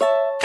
you